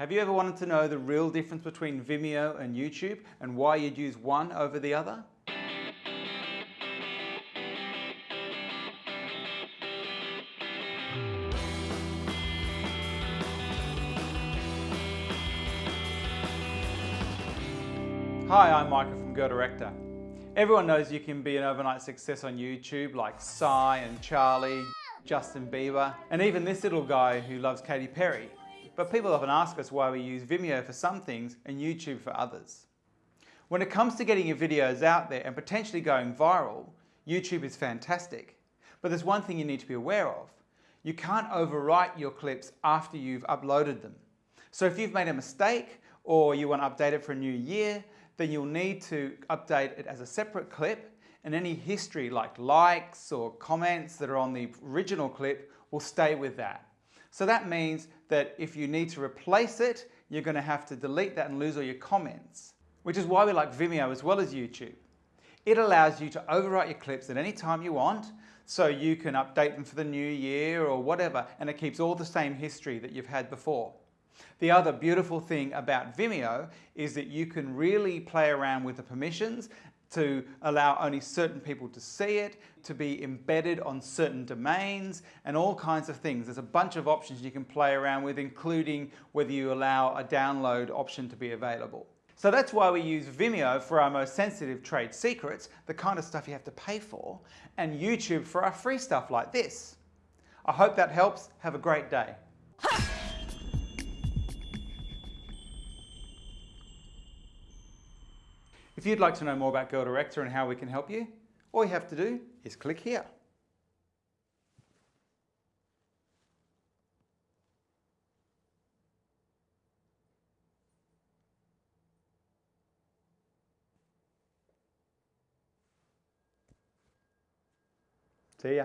Have you ever wanted to know the real difference between Vimeo and YouTube and why you'd use one over the other? Hi, I'm Michael from Girl Director. Everyone knows you can be an overnight success on YouTube like Psy and Charlie, Justin Bieber, and even this little guy who loves Katy Perry. But people often ask us why we use Vimeo for some things and YouTube for others. When it comes to getting your videos out there and potentially going viral, YouTube is fantastic. But there's one thing you need to be aware of. You can't overwrite your clips after you've uploaded them. So if you've made a mistake or you want to update it for a new year, then you'll need to update it as a separate clip and any history like likes or comments that are on the original clip will stay with that. So that means that if you need to replace it, you're going to have to delete that and lose all your comments, which is why we like Vimeo as well as YouTube. It allows you to overwrite your clips at any time you want, so you can update them for the new year or whatever, and it keeps all the same history that you've had before. The other beautiful thing about Vimeo is that you can really play around with the permissions to allow only certain people to see it, to be embedded on certain domains, and all kinds of things. There's a bunch of options you can play around with, including whether you allow a download option to be available. So that's why we use Vimeo for our most sensitive trade secrets, the kind of stuff you have to pay for, and YouTube for our free stuff like this. I hope that helps. Have a great day. If you'd like to know more about Girl Director and how we can help you, all you have to do is click here. See ya.